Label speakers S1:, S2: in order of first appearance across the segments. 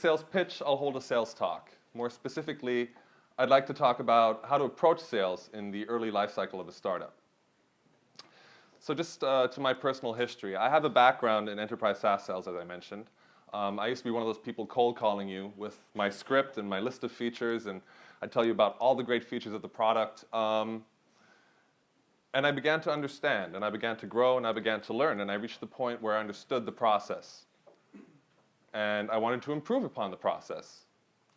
S1: sales pitch, I'll hold a sales talk. More specifically, I'd like to talk about how to approach sales in the early life cycle of a startup. So just uh, to my personal history, I have a background in enterprise SaaS sales, as I mentioned. Um, I used to be one of those people cold calling you with my script and my list of features, and I'd tell you about all the great features of the product. Um, and I began to understand, and I began to grow, and I began to learn, and I reached the point where I understood the process. And I wanted to improve upon the process.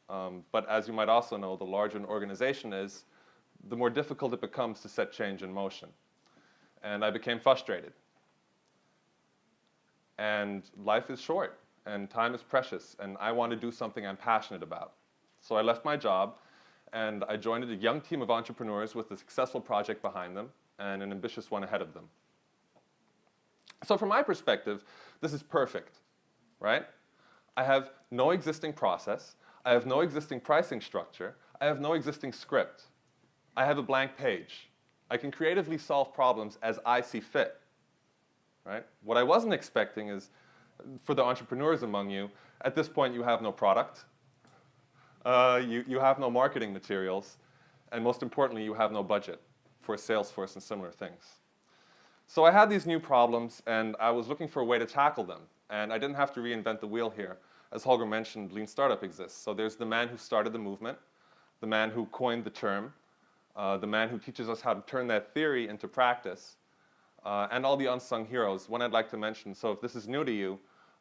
S1: Um, but as you might also know, the larger an organization is, the more difficult it becomes to set change in motion. And I became frustrated. And life is short, and time is precious, and I want to do something I'm passionate about. So I left my job, and I joined a young team of entrepreneurs with a successful project behind them and an ambitious one ahead of them. So from my perspective, this is perfect, right? I have no existing process. I have no existing pricing structure. I have no existing script. I have a blank page. I can creatively solve problems as I see fit. Right? What I wasn't expecting is, for the entrepreneurs among you, at this point you have no product, uh, you, you have no marketing materials, and most importantly, you have no budget for Salesforce and similar things. So I had these new problems, and I was looking for a way to tackle them. And I didn't have to reinvent the wheel here as Holger mentioned, Lean Startup exists. So there's the man who started the movement, the man who coined the term, uh, the man who teaches us how to turn that theory into practice, uh, and all the unsung heroes. One I'd like to mention, so if this is new to you,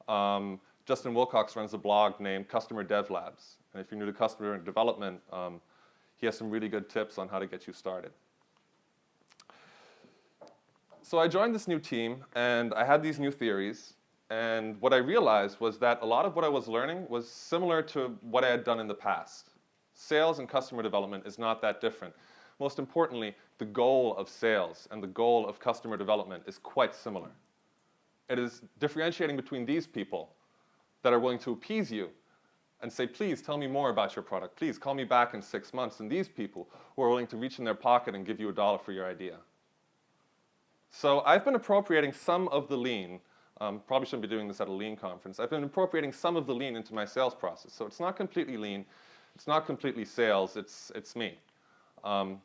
S1: um, Justin Wilcox runs a blog named Customer Dev Labs. And if you're new to customer development, um, he has some really good tips on how to get you started. So I joined this new team, and I had these new theories. And what I realized was that a lot of what I was learning was similar to what I had done in the past. Sales and customer development is not that different. Most importantly, the goal of sales and the goal of customer development is quite similar. It is differentiating between these people that are willing to appease you and say, please tell me more about your product. Please call me back in six months. And these people who are willing to reach in their pocket and give you a dollar for your idea. So I've been appropriating some of the lean um, probably shouldn't be doing this at a lean conference. I've been incorporating some of the lean into my sales process. So it's not completely lean. It's not completely sales. It's, it's me. Um,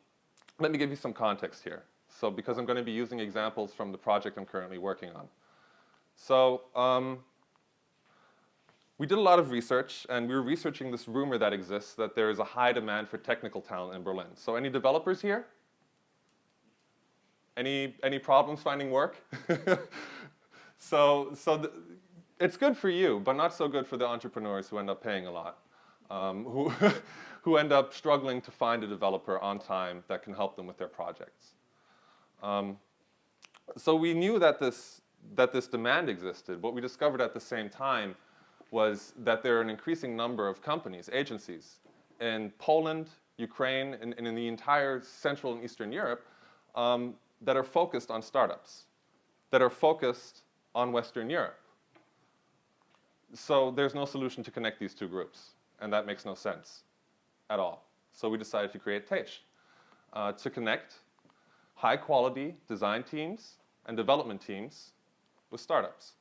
S1: let me give you some context here. So because I'm going to be using examples from the project I'm currently working on. So um, we did a lot of research, and we were researching this rumor that exists that there is a high demand for technical talent in Berlin. So any developers here? Any, any problems finding work? So, so the, it's good for you, but not so good for the entrepreneurs who end up paying a lot, um, who, who end up struggling to find a developer on time that can help them with their projects. Um, so we knew that this, that this demand existed. What we discovered at the same time was that there are an increasing number of companies, agencies, in Poland, Ukraine, and, and in the entire Central and Eastern Europe um, that are focused on startups, that are focused on Western Europe. So there's no solution to connect these two groups, and that makes no sense at all. So we decided to create Teich uh, to connect high-quality design teams and development teams with startups.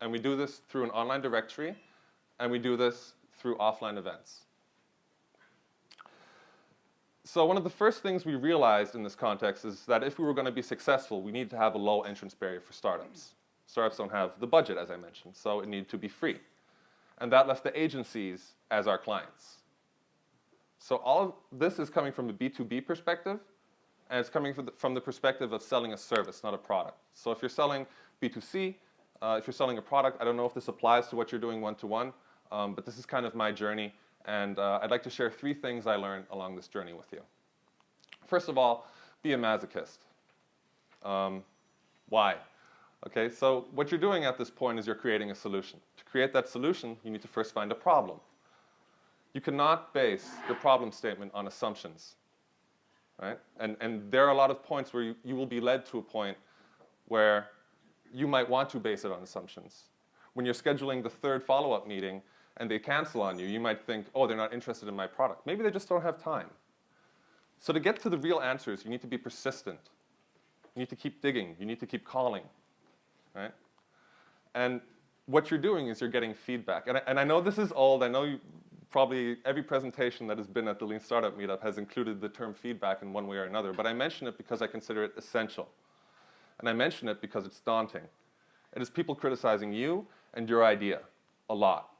S1: And we do this through an online directory, and we do this through offline events. So one of the first things we realized in this context is that if we were going to be successful, we need to have a low entrance barrier for startups. Startups don't have the budget, as I mentioned, so it needed to be free. And that left the agencies as our clients. So all of this is coming from a B2B perspective, and it's coming from the, perspective of selling a service, not a product. So if you're selling B2C, uh, if you're selling a product, I don't know if this applies to what you're doing one-to-one, -one, um, but this is kind of my journey, and uh, I'd like to share three things I learned along this journey with you. First of all, be a masochist. Um, why? Okay, so what you're doing at this point is you're creating a solution. To create that solution, you need to first find a problem. You cannot base your problem statement on assumptions, right? And, and there are a lot of points where you, you will be led to a point where you might want to base it on assumptions. When you're scheduling the third follow-up meeting and they cancel on you, you might think, oh, they're not interested in my product. Maybe they just don't have time. So to get to the real answers, you need to be persistent. You need to keep digging. You need to keep calling right? And what you're doing is you're getting feedback. And I, and I know this is old. I know you, probably every presentation that has been at the Lean Startup Meetup has included the term feedback in one way or another. But I mention it because I consider it essential. And I mention it because it's daunting. It is people criticizing you and your idea a lot,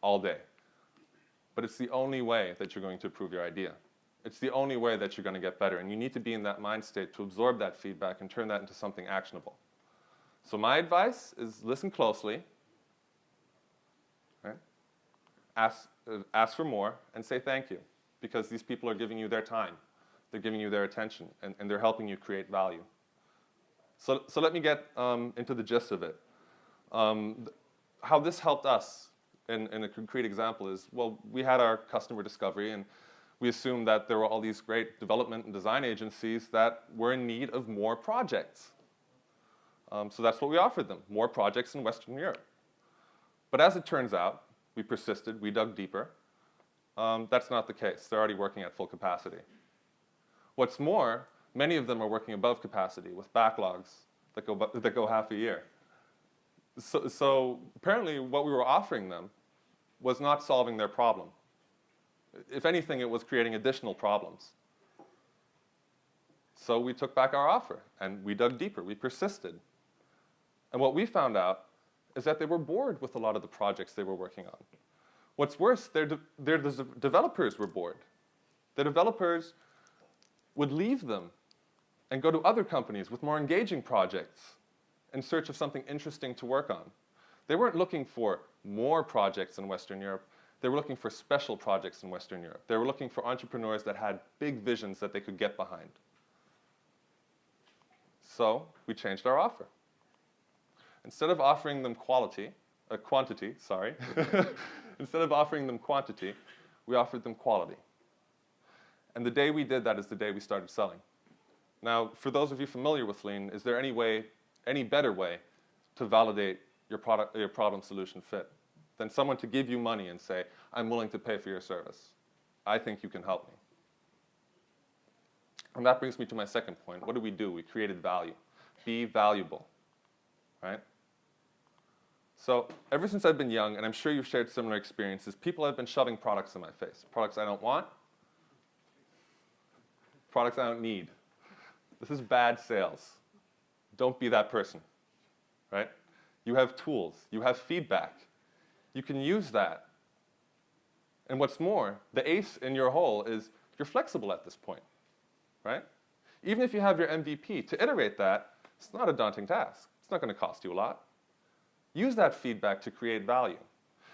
S1: all day. But it's the only way that you're going to improve your idea. It's the only way that you're going to get better. And you need to be in that mind state to absorb that feedback and turn that into something actionable. So my advice is listen closely, right? ask, uh, ask for more, and say thank you. Because these people are giving you their time. They're giving you their attention, and, and they're helping you create value. So, so let me get um, into the gist of it. Um, how this helped us in, in a concrete example is, well, we had our customer discovery, and we assumed that there were all these great development and design agencies that were in need of more projects. Um, so that's what we offered them, more projects in Western Europe. But as it turns out, we persisted, we dug deeper. Um, that's not the case. They're already working at full capacity. What's more, many of them are working above capacity with backlogs that go, that go half a year. So, so apparently what we were offering them was not solving their problem. If anything, it was creating additional problems. So we took back our offer and we dug deeper, we persisted. And what we found out is that they were bored with a lot of the projects they were working on. What's worse, their, de their de developers were bored. The developers would leave them and go to other companies with more engaging projects in search of something interesting to work on. They weren't looking for more projects in Western Europe. They were looking for special projects in Western Europe. They were looking for entrepreneurs that had big visions that they could get behind. So we changed our offer. Instead of offering them quality, uh, quantity, sorry, instead of offering them quantity, we offered them quality. And the day we did that is the day we started selling. Now, for those of you familiar with Lean, is there any way, any better way to validate your, product, your problem solution fit than someone to give you money and say, I'm willing to pay for your service. I think you can help me. And that brings me to my second point. What do we do? We created value. Be valuable, right? So ever since I've been young, and I'm sure you've shared similar experiences, people have been shoving products in my face. Products I don't want, products I don't need. This is bad sales. Don't be that person, right? You have tools, you have feedback. You can use that. And what's more, the ace in your hole is you're flexible at this point, right? Even if you have your MVP, to iterate that, it's not a daunting task. It's not going to cost you a lot. Use that feedback to create value.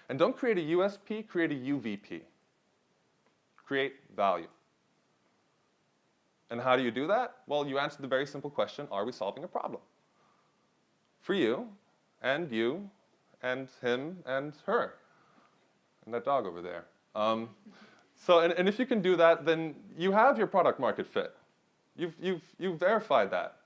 S1: And don't create a USP, create a UVP. Create value. And how do you do that? Well, you answer the very simple question, are we solving a problem? For you, and you, and him, and her, and that dog over there. Um, so, and, and if you can do that, then you have your product market fit. You've, you've, you've verified that.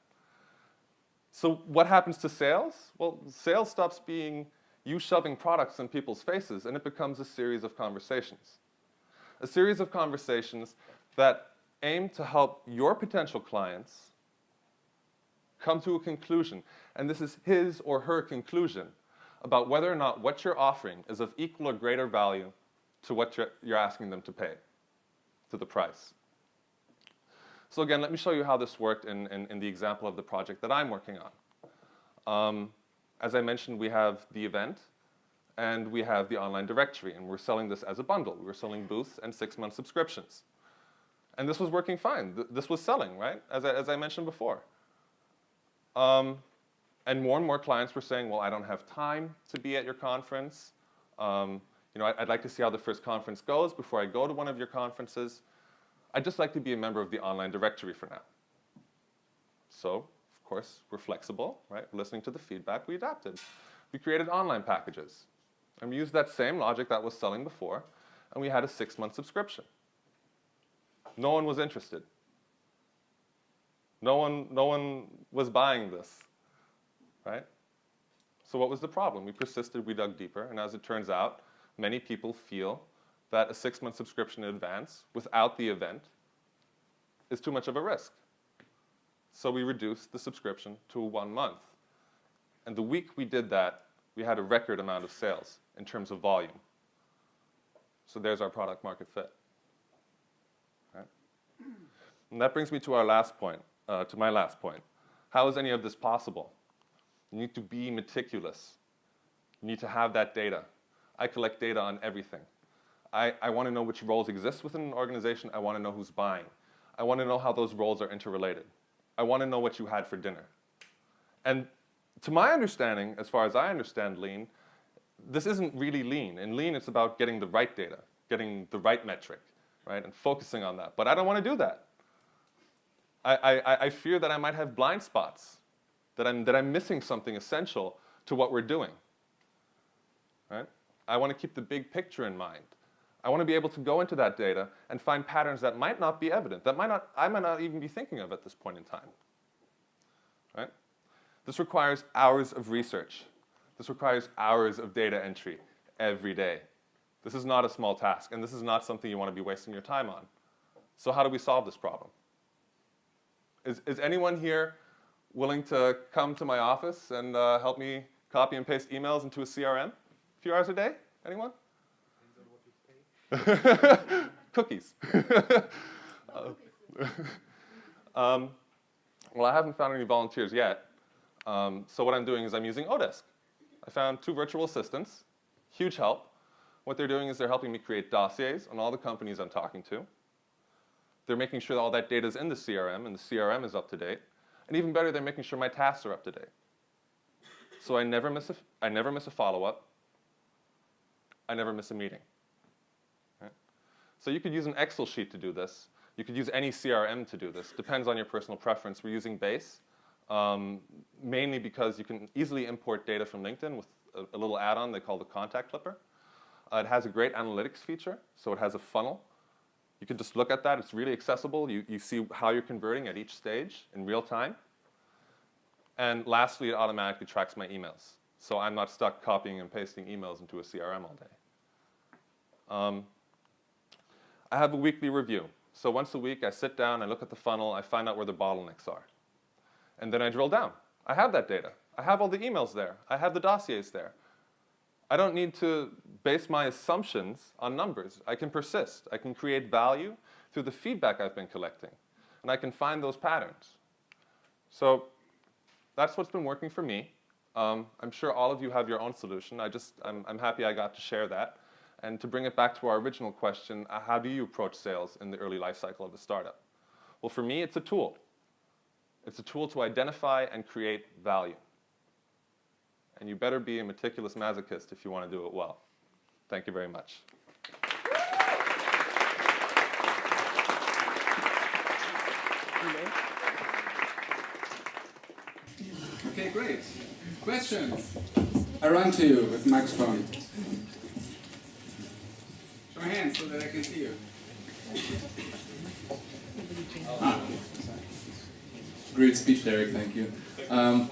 S1: So what happens to sales? Well, sales stops being you shoving products in people's faces and it becomes a series of conversations. A series of conversations that aim to help your potential clients come to a conclusion. And this is his or her conclusion about whether or not what you're offering is of equal or greater value to what you're, asking them to pay, to the price. So again, let me show you how this worked in, in, in the example of the project that I'm working on. Um, as I mentioned, we have the event, and we have the online directory, and we're selling this as a bundle. We were selling booths and six-month subscriptions. And this was working fine. Th this was selling, right, as I, as I mentioned before. Um, and more and more clients were saying, well, I don't have time to be at your conference. Um, you know, I, would like to see how the first conference goes before I go to one of your conferences. I'd just like to be a member of the online directory for now. So, of course, we're flexible, right? We're Listening to the feedback, we adapted. We created online packages. And we used that same logic that was selling before, and we had a six-month subscription. No one was interested. No one, no one was buying this, right? So what was the problem? We persisted, we dug deeper, and as it turns out, many people feel that a six-month subscription in advance without the event is too much of a risk. So we reduced the subscription to one month. And the week we did that, we had a record amount of sales in terms of volume. So there's our product market fit. Right? And that brings me to our last point, uh, to my last point. How is any of this possible? You need to be meticulous. You need to have that data. I collect data on everything. I, I want to know which roles exist within an organization. I want to know who's buying. I want to know how those roles are interrelated. I want to know what you had for dinner. And to my understanding, as far as I understand lean, this isn't really lean. In lean, it's about getting the right data, getting the right metric, right, and focusing on that. But I don't want to do that. I, I, I fear that I might have blind spots, that I'm, that I'm missing something essential to what we're doing. Right? I want to keep the big picture in mind. I want to be able to go into that data and find patterns that might not be evident, that might not, I might not even be thinking of at this point in time. Right? This requires hours of research. This requires hours of data entry every day. This is not a small task, and this is not something you want to be wasting your time on. So how do we solve this problem? Is, is anyone here willing to come to my office and uh, help me copy and paste emails into a CRM a few hours a day? Anyone? Cookies. um, well, I haven't found any volunteers yet. Um, so what I'm doing is I'm using Odesk. I found two virtual assistants, huge help. What they're doing is they're helping me create dossiers on all the companies I'm talking to. They're making sure that all that data is in the CRM and the CRM is up to date. And even better, they're making sure my tasks are up to date. So I never miss a, I never miss a follow-up. I never miss a meeting. So you could use an Excel sheet to do this. You could use any CRM to do this. Depends on your personal preference. We're using Base, um, mainly because you can easily import data from LinkedIn with a, a little add-on they call the Contact Clipper. Uh, it has a great analytics feature, so it has a funnel you can just look at that. It's really accessible. You, you see how you're converting at each stage in real time. And lastly, it automatically tracks my emails. So I'm not stuck copying and pasting emails into a CRM all day. Um, I have a weekly review. So once a week, I sit down, I look at the funnel, I find out where the bottlenecks are. And then I drill down. I have that data. I have all the emails there. I have the dossiers there. I don't need to base my assumptions on numbers. I can persist. I can create value through the feedback I've been collecting. And I can find those patterns. So that's what's been working for me. Um, I'm sure all of you have your own solution. I just, I'm, I'm happy I got to share that. And to bring it back to our original question, uh, how do you approach sales in the early life cycle of a startup? Well, for me, it's a tool. It's a tool to identify and create value and you better be a meticulous masochist if you want to do it well. Thank you very much.
S2: Okay, great. Questions? I run to you with microphone. Show your hands so that I can see you.
S3: Ah. Great speech, Derek. Thank you. Um,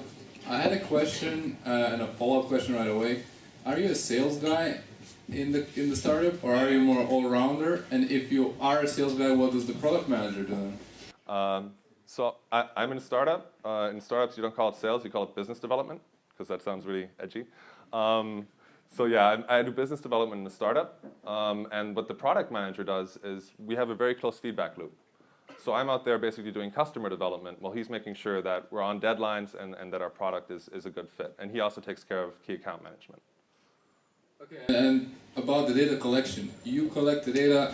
S3: I had a question uh, and a follow-up question right away. Are you a sales guy in the in the startup, or are you more all-rounder? And if you are a sales guy, what does the product manager do?
S1: Um, so I, am in a startup. Uh, in startups, you don't call it sales; you call it business development because that sounds really edgy. Um, so yeah, I, I, do business development in a startup, um, and what the product manager does is we have a very close feedback loop. So I'm out there basically doing customer development while he's making sure that we're on deadlines and, and that our product is, is a good fit. And he also takes care of key account management.
S3: Okay, and about the data collection, you collect the data,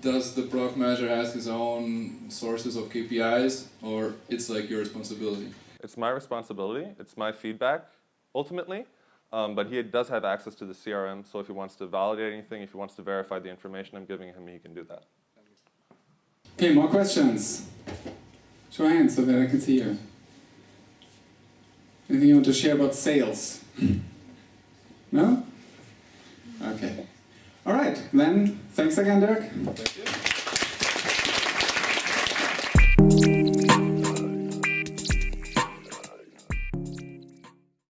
S3: does the product manager has his own sources of KPIs or it's like your responsibility?
S1: It's my responsibility, it's my feedback ultimately, um, but he does have access to the CRM, so if he wants to validate anything, if he wants to verify the information I'm giving him, he can do that.
S2: Okay, more questions? Show hands so that I can see you. Anything you want to share about sales? No? Okay. All right, then thanks again, Dirk.
S1: Thank you.